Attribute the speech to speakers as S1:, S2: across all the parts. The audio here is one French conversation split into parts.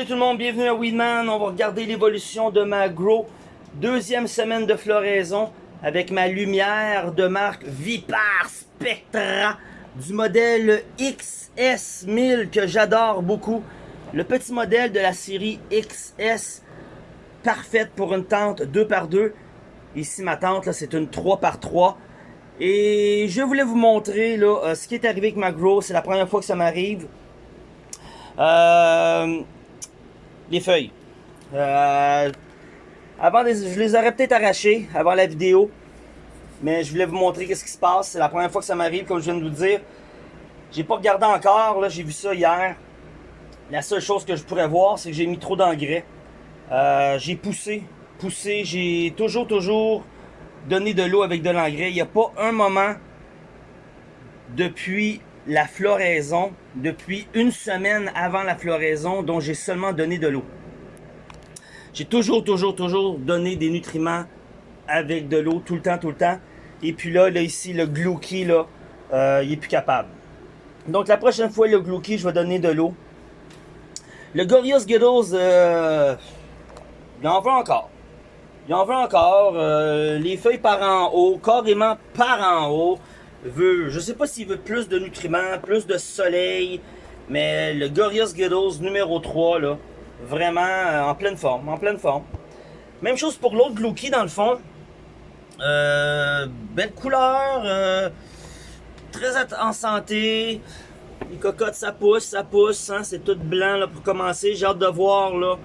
S1: Salut tout le monde, bienvenue à Weedman. On va regarder l'évolution de ma Grow. Deuxième semaine de floraison avec ma lumière de marque Vipar Spectra du modèle XS1000 que j'adore beaucoup. Le petit modèle de la série XS, parfaite pour une tente 2x2. Ici ma tente, c'est une 3x3. Et je voulais vous montrer là, euh, ce qui est arrivé avec ma Grow. C'est la première fois que ça m'arrive. Euh, les feuilles. Euh, avant, je les aurais peut-être arrachées avant la vidéo. Mais je voulais vous montrer qu'est-ce qui se passe. C'est la première fois que ça m'arrive, comme je viens de vous dire. J'ai pas regardé encore, là, j'ai vu ça hier. La seule chose que je pourrais voir, c'est que j'ai mis trop d'engrais. Euh, j'ai poussé, poussé, j'ai toujours, toujours donné de l'eau avec de l'engrais. Il n'y a pas un moment depuis la floraison depuis une semaine avant la floraison dont j'ai seulement donné de l'eau. J'ai toujours, toujours, toujours donné des nutriments avec de l'eau tout le temps, tout le temps. Et puis là, là ici, le Glouki, là, euh, il est plus capable. Donc la prochaine fois, le Glouki, je vais donner de l'eau. Le Gorillaz Skittles, euh, il en veut encore. Il en veut encore. Euh, les feuilles par en haut, carrément par en haut veut, je sais pas s'il veut plus de nutriments, plus de soleil, mais le Gorillaz Skittles numéro 3, là, vraiment euh, en pleine forme, en pleine forme. Même chose pour l'autre Glouki dans le fond. Euh, belle couleur, euh, très en santé. Les cocottes, ça pousse, ça pousse, hein, c'est tout blanc là, pour commencer. J'ai hâte de voir là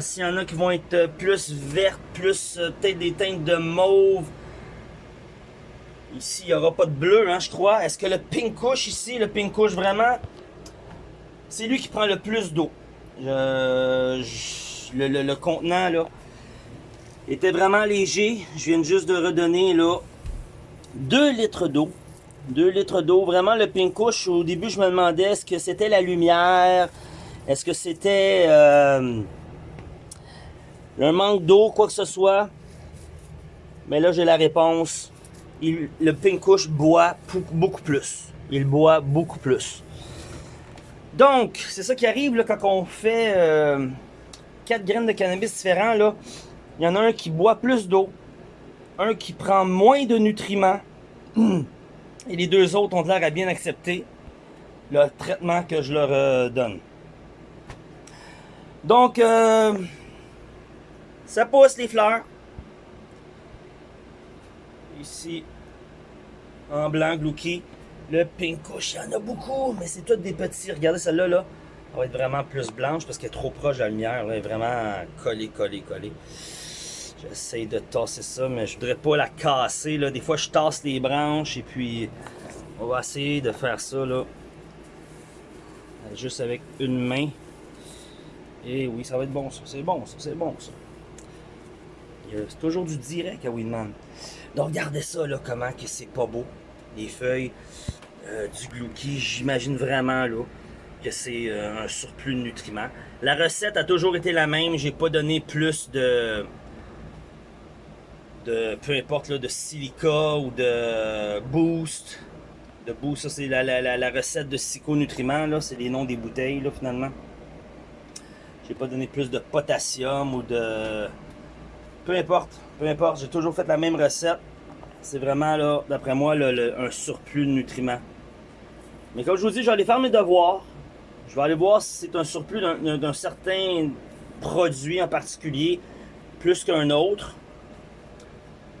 S1: s'il y en a qui vont être plus vertes, plus peut-être des teintes de mauve. Ici, il n'y aura pas de bleu, hein, je crois. Est-ce que le pink couche ici, le pink couche vraiment, c'est lui qui prend le plus d'eau. le, le, contenant, là, était vraiment léger. Je viens juste de redonner, là, 2 litres d'eau. 2 litres d'eau. Vraiment, le pink couche, au début, je me demandais est-ce que c'était la lumière, est-ce que c'était euh, un manque d'eau, quoi que ce soit? Mais là, j'ai la réponse le pink couche boit beaucoup plus. Il boit beaucoup plus. Donc, c'est ça qui arrive quand on fait euh, 4 graines de cannabis différents. Il y en a un qui boit plus d'eau, un qui prend moins de nutriments, et les deux autres ont l'air à bien accepter le traitement que je leur euh, donne. Donc, euh, ça pousse les fleurs. Ici, en blanc, Glouki. Le pink couche, il y en a beaucoup, mais c'est tous des petits. Regardez celle-là, là. Elle va être vraiment plus blanche parce qu'elle est trop proche de la lumière. Elle est vraiment collée, collée, collée. J'essaie de tasser ça, mais je voudrais pas la casser. Là. Des fois, je tasse les branches et puis on va essayer de faire ça là, juste avec une main. Et oui, ça va être bon ça. C'est bon ça, c'est bon ça. C'est toujours du direct à Winman. Donc regardez ça là, comment que c'est pas beau. Les feuilles euh, du glouki, j'imagine vraiment là que c'est euh, un surplus de nutriments. La recette a toujours été la même. J'ai pas donné plus de peu importe là, de silica ou de boost. De boost, ça c'est la, la, recette de psychonutriments, là, c'est les noms des bouteilles là, finalement. J'ai pas donné plus de potassium ou de peu importe, peu importe, j'ai toujours fait la même recette. C'est vraiment, là, d'après moi, un surplus de nutriments. Mais comme je vous dis, je vais aller faire mes devoirs. Je vais aller voir si c'est un surplus d'un certain produit en particulier, plus qu'un autre.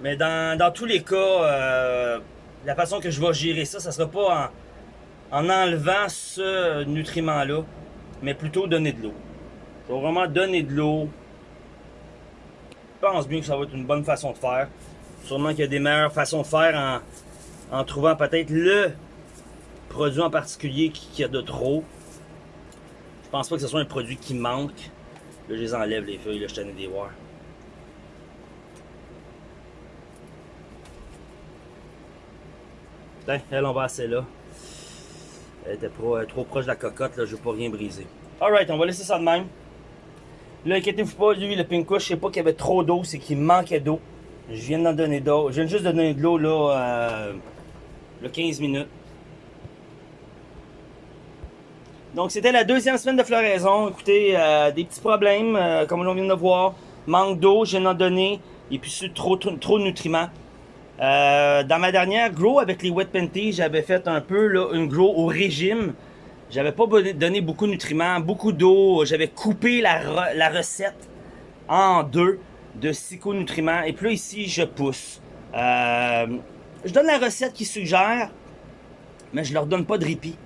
S1: Mais dans, tous les cas, euh, la façon que je vais gérer ça, ça sera pas en, en enlevant ce nutriment-là, mais plutôt donner de l'eau. Je vais vraiment donner de l'eau, pense bien que ça va être une bonne façon de faire. Sûrement qu'il y a des meilleures façons de faire en, trouvant peut-être le produit en particulier qui, a de trop. Je pense pas que ce soit un produit qui manque. Là, je les enlève les feuilles, là, je tenais des voir. Putain, elle, on va assez là. Elle était trop, trop proche de la cocotte, là, je veux pas rien briser. Alright, on va laisser ça de même. Là, inquiétez-vous pas, lui, le Pinko, je sais pas qu'il y avait trop d'eau, c'est qu'il manquait d'eau. Je viens d'en donner d'eau. Je viens juste de donner de l'eau, là, euh, le 15 minutes. Donc, c'était la deuxième semaine de floraison. Écoutez, euh, des petits problèmes, euh, comme on vient de voir. Manque d'eau, j'ai en donné. Et puis, trop, trop, trop de nutriments. Dans ma dernière grow avec les wet panties, j'avais fait un peu là, une grow au régime. J'avais pas donné beaucoup de nutriments, beaucoup d'eau. J'avais coupé la, recette en deux de psychonutriments. Et puis là, ici, je pousse. Euh, je donne la recette qu'ils suggèrent, mais je leur donne pas de répit.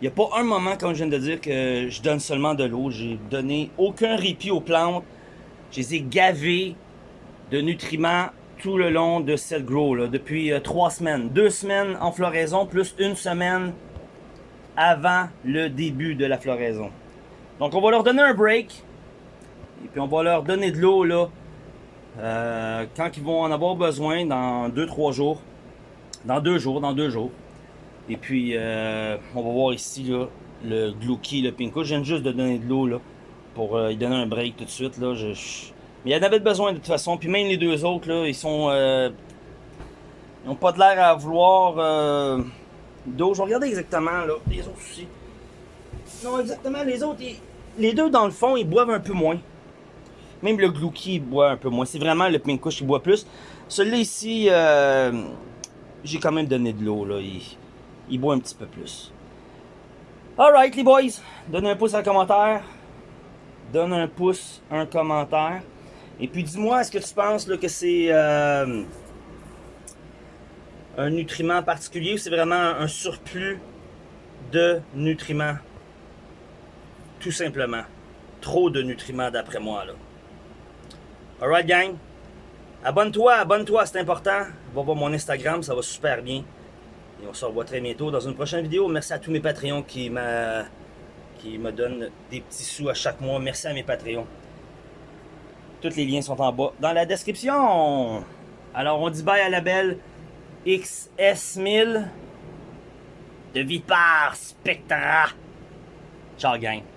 S1: Il n'y a pas un moment, comme je viens de dire, que je donne seulement de l'eau. J'ai donné aucun répit aux plantes. Je les ai gavées de nutriments tout le long de cette grow, là, depuis euh, trois semaines. Deux semaines en floraison, plus une semaine avant le début de la floraison. Donc on va leur donner un break. Et puis on va leur donner de l'eau là. Euh, quand ils vont en avoir besoin dans deux, trois jours. Dans deux jours, dans deux jours. Et puis euh, on va voir ici là, le Glouki, le Pinko. Je viens juste de donner de l'eau là. Pour lui donner un break tout de suite. Là. mais il y en avait besoin de toute façon. Puis même les deux autres, là, ils sont. Euh, ils n'ont pas de l'air à vouloir euh, d'eau. Je vais regarder exactement, là. Les autres aussi. Non, exactement, les autres, les deux, dans le fond, ils boivent un peu moins. Même le Glouki, il boit un peu moins. C'est vraiment le Pinkush qui boit plus. Celui-là ici, euh, j'ai quand même donné de l'eau, là. Il, boit un petit peu plus. Alright, les boys. Donnez un pouce en commentaire. Donne un pouce, un commentaire. Et puis dis-moi, est-ce que tu penses que c'est euh, un nutriment particulier c'est vraiment un surplus de nutriments? Tout simplement. Trop de nutriments d'après moi. là. Alright gang? Abonne-toi, abonne-toi, c'est important. Va voir mon Instagram, ça va super bien. Et on se revoit très bientôt dans une prochaine vidéo. Merci à tous mes Patreons qui qui me donnent des petits sous à chaque mois. Merci à mes Patreons. Tous les liens sont en bas dans la description. Alors, on dit bye à la belle XS1000 de Vipar Spectra. Ciao, gang.